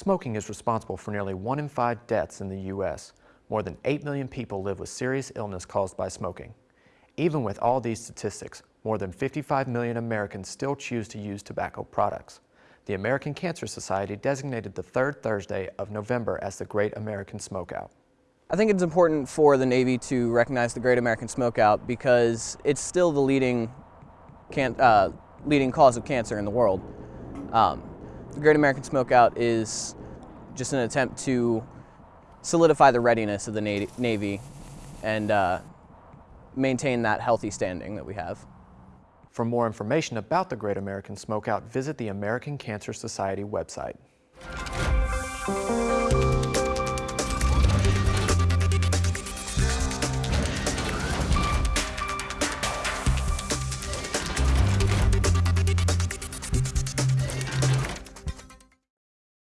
Smoking is responsible for nearly one in five deaths in the U.S. More than 8 million people live with serious illness caused by smoking. Even with all these statistics, more than 55 million Americans still choose to use tobacco products. The American Cancer Society designated the third Thursday of November as the Great American Smokeout. I think it's important for the Navy to recognize the Great American Smokeout because it's still the leading, can, uh, leading cause of cancer in the world. Um, the Great American Smokeout is just an attempt to solidify the readiness of the Navy and uh, maintain that healthy standing that we have. For more information about the Great American Smokeout, visit the American Cancer Society website.